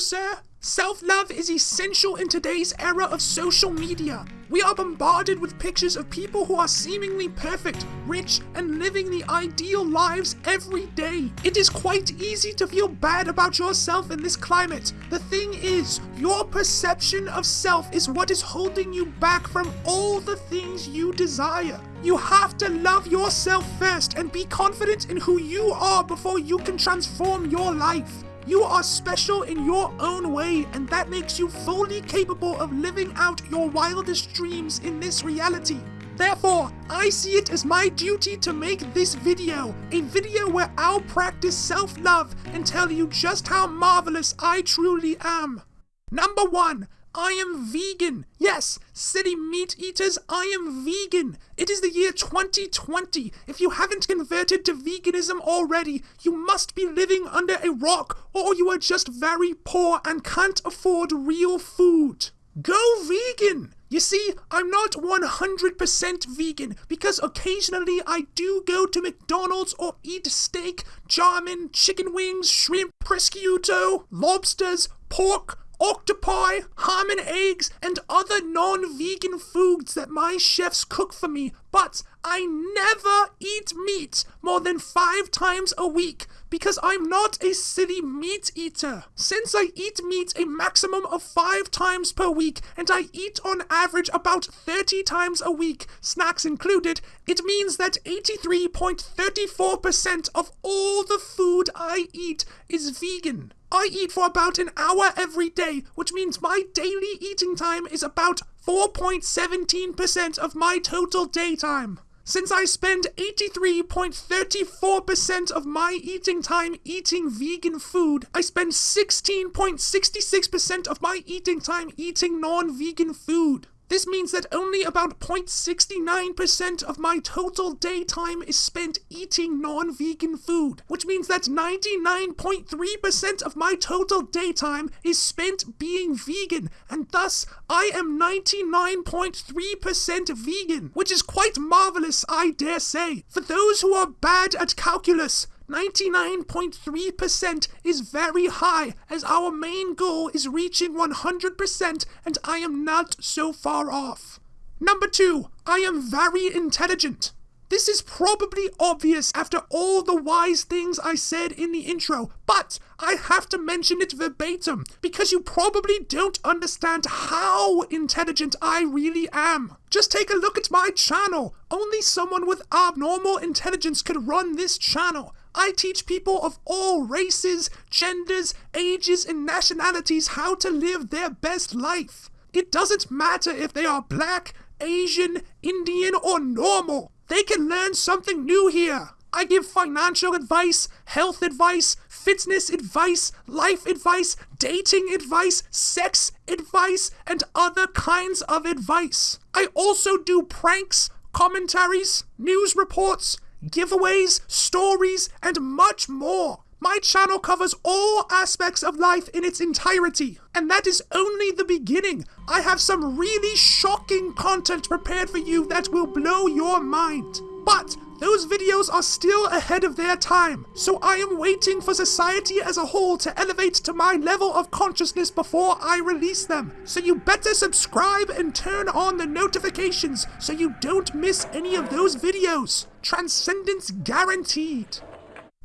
sir? Self love is essential in today's era of social media. We are bombarded with pictures of people who are seemingly perfect, rich, and living the ideal lives every day. It is quite easy to feel bad about yourself in this climate. The thing is, your perception of self is what is holding you back from all the things you desire. You have to love yourself first and be confident in who you are before you can transform your life. You are special in your own way, and that makes you fully capable of living out your wildest dreams in this reality. Therefore, I see it as my duty to make this video, a video where I'll practice self-love and tell you just how marvelous I truly am. Number 1. I am vegan. Yes, city meat eaters, I am vegan. It is the year 2020. If you haven't converted to veganism already, you must be living under a rock or you are just very poor and can't afford real food. Go vegan! You see, I'm not 100% vegan because occasionally I do go to McDonald's or eat steak, jarmin, chicken wings, shrimp, prosciutto, lobsters, pork, octopi, ham and eggs, and other non vegan foods that my chefs cook for me, but I never eat meat more than five times a week because I'm not a silly meat eater. Since I eat meat a maximum of five times per week and I eat on average about 30 times a week, snacks included, it means that 83.34% of all the food I eat is vegan. I eat for about an hour every day, which means my daily eating time is about 4.17% of my total daytime. Since I spend 83.34% of my eating time eating vegan food, I spend 16.66% of my eating time eating non vegan food. This means that only about 0.69% of my total daytime is spent eating non vegan food, which means that 99.3% of my total daytime is spent being vegan, and thus I am 99.3% vegan, which is quite marvelous, I dare say. For those who are bad at calculus, 99.3% is very high, as our main goal is reaching 100%, and I am not so far off. Number two, I am very intelligent. This is probably obvious after all the wise things I said in the intro, but I have to mention it verbatim because you probably don't understand how intelligent I really am. Just take a look at my channel. Only someone with abnormal intelligence could run this channel. I teach people of all races, genders, ages, and nationalities how to live their best life. It doesn't matter if they are black, Asian, Indian, or normal. They can learn something new here. I give financial advice, health advice, fitness advice, life advice, dating advice, sex advice, and other kinds of advice. I also do pranks, commentaries, news reports, giveaways, stories, and much more. My channel covers all aspects of life in its entirety, and that is only the beginning. I have some really shocking content prepared for you that will blow your mind. But those videos are still ahead of their time, so I am waiting for society as a whole to elevate to my level of consciousness before I release them. So you better subscribe and turn on the notifications so you don't miss any of those videos. Transcendence guaranteed.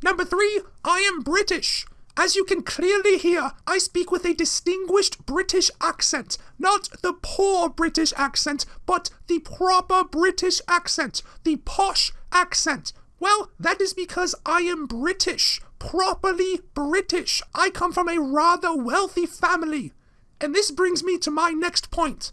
Number three, I am British. As you can clearly hear, I speak with a distinguished British accent. Not the poor British accent, but the proper British accent. The posh accent. Well, that is because I am British. Properly British. I come from a rather wealthy family. And this brings me to my next point.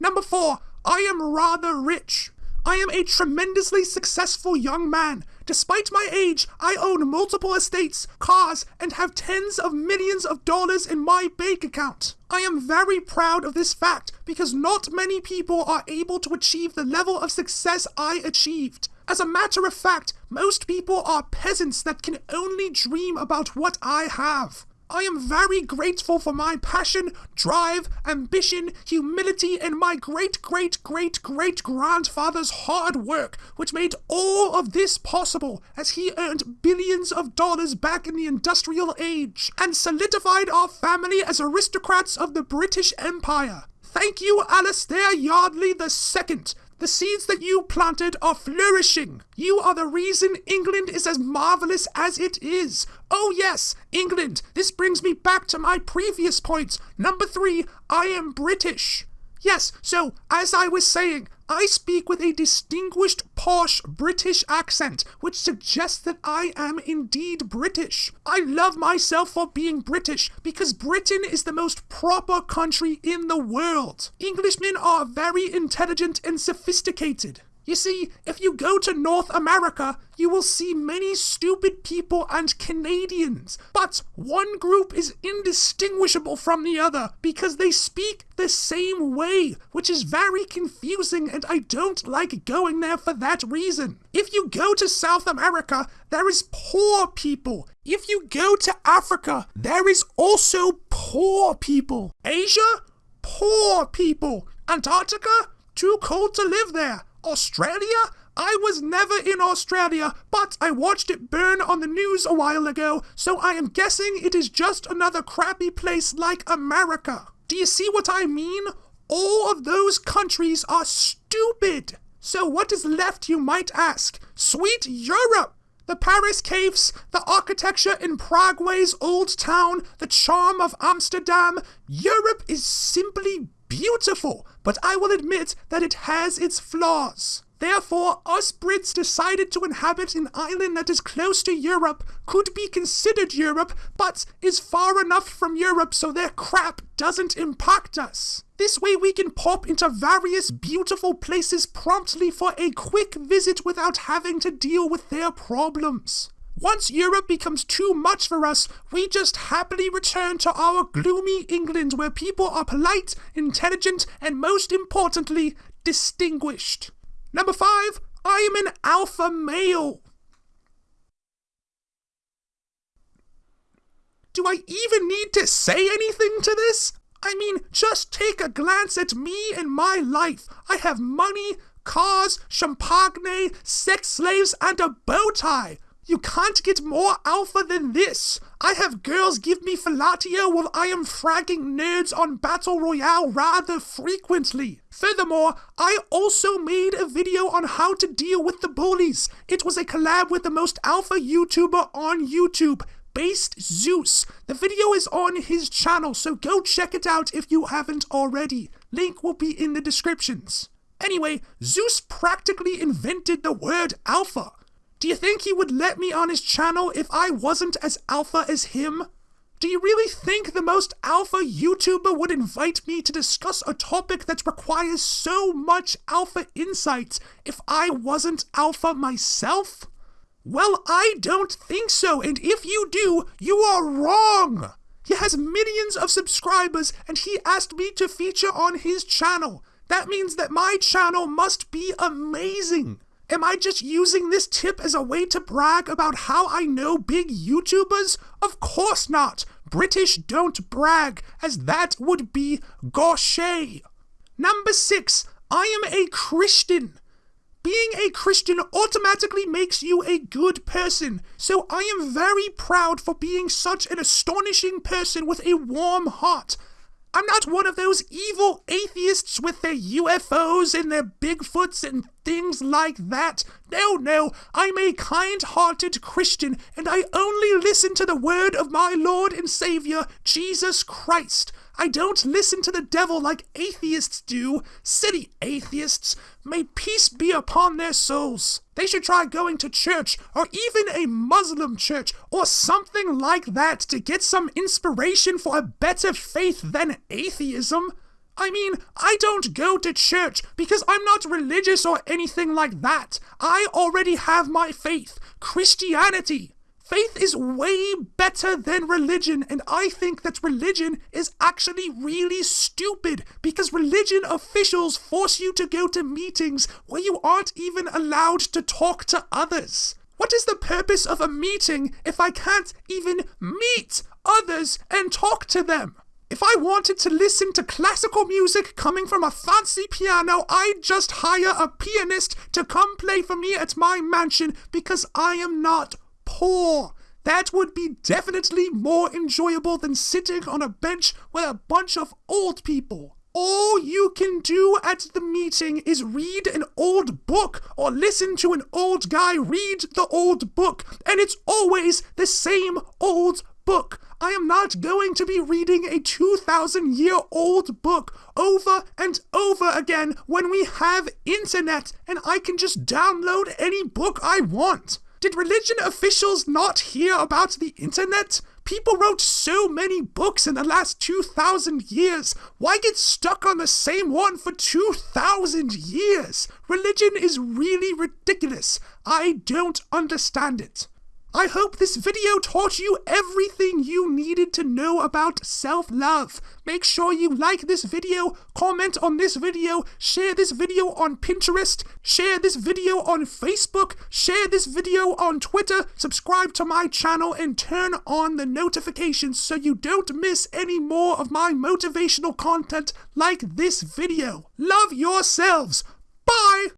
Number four, I am rather rich. I am a tremendously successful young man. Despite my age, I own multiple estates, cars, and have tens of millions of dollars in my bank account. I am very proud of this fact because not many people are able to achieve the level of success I achieved. As a matter of fact, most people are peasants that can only dream about what I have. I am very grateful for my passion, drive, ambition, humility, and my great great great great grandfather's hard work, which made all of this possible as he earned billions of dollars back in the industrial age and solidified our family as aristocrats of the British Empire. Thank you, Alastair Yardley II, the seeds that you planted are flourishing. You are the reason England is as marvelous as it is. Oh, yes, England. This brings me back to my previous point. Number three, I am British. Yes, so, as I was saying, I speak with a distinguished, posh British accent, which suggests that I am indeed British. I love myself for being British because Britain is the most proper country in the world. Englishmen are very intelligent and sophisticated. You see, if you go to North America, you will see many stupid people and Canadians. But one group is indistinguishable from the other because they speak the same way, which is very confusing and I don't like going there for that reason. If you go to South America, there is poor people. If you go to Africa, there is also poor people. Asia, poor people. Antarctica, too cold to live there. Australia? I was never in Australia, but I watched it burn on the news a while ago, so I am guessing it is just another crappy place like America. Do you see what I mean? All of those countries are stupid. So what is left, you might ask? Sweet Europe! The Paris caves, the architecture in Prague's old town, the charm of Amsterdam. Europe is simply beautiful, but I will admit that it has its flaws. Therefore, us Brits decided to inhabit an island that is close to Europe, could be considered Europe, but is far enough from Europe so their crap doesn't impact us. This way we can pop into various beautiful places promptly for a quick visit without having to deal with their problems. Once Europe becomes too much for us, we just happily return to our gloomy England where people are polite, intelligent, and most importantly, distinguished. Number five, I am an alpha male. Do I even need to say anything to this? I mean, just take a glance at me and my life. I have money, cars, champagne, sex slaves, and a bow tie. You can't get more alpha than this! I have girls give me fellatio while I am fragging nerds on Battle Royale rather frequently. Furthermore, I also made a video on how to deal with the bullies. It was a collab with the most alpha YouTuber on YouTube, Based Zeus. The video is on his channel, so go check it out if you haven't already. Link will be in the descriptions. Anyway, Zeus practically invented the word alpha. Do you think he would let me on his channel if I wasn't as alpha as him? Do you really think the most alpha YouTuber would invite me to discuss a topic that requires so much alpha insight if I wasn't alpha myself? Well, I don't think so, and if you do, you are wrong! He has millions of subscribers, and he asked me to feature on his channel. That means that my channel must be amazing. Am I just using this tip as a way to brag about how I know big YouTubers? Of course not! British don't brag, as that would be gauche. Number six, I am a Christian. Being a Christian automatically makes you a good person, so I am very proud for being such an astonishing person with a warm heart. I'm not one of those evil atheists with their UFOs and their Bigfoots and things like that. No, no, I'm a kind hearted Christian, and I only listen to the word of my Lord and Savior, Jesus Christ. I don't listen to the devil like atheists do. City atheists. May peace be upon their souls. They should try going to church, or even a Muslim church, or something like that to get some inspiration for a better faith than atheism. I mean, I don't go to church because I'm not religious or anything like that. I already have my faith, Christianity. Faith is way better than religion, and I think that religion is actually really stupid because religion officials force you to go to meetings where you aren't even allowed to talk to others. What is the purpose of a meeting if I can't even meet others and talk to them. If I wanted to listen to classical music coming from a fancy piano, I'd just hire a pianist to come play for me at my mansion because I am not poor. That would be definitely more enjoyable than sitting on a bench with a bunch of old people. All you can do at the meeting is read an old book or listen to an old guy read the old book, and it's always the same old book. I am not going to be reading a 2,000 year old book over and over again when we have internet and I can just download any book I want. Did religion officials not hear about the internet? People wrote so many books in the last 2,000 years. Why get stuck on the same one for 2,000 years? Religion is really ridiculous. I don't understand it. I hope this video taught you everything you needed to know about self-love. Make sure you like this video, comment on this video, share this video on Pinterest, share this video on Facebook, share this video on Twitter, subscribe to my channel, and turn on the notifications so you don't miss any more of my motivational content like this video. Love yourselves. Bye!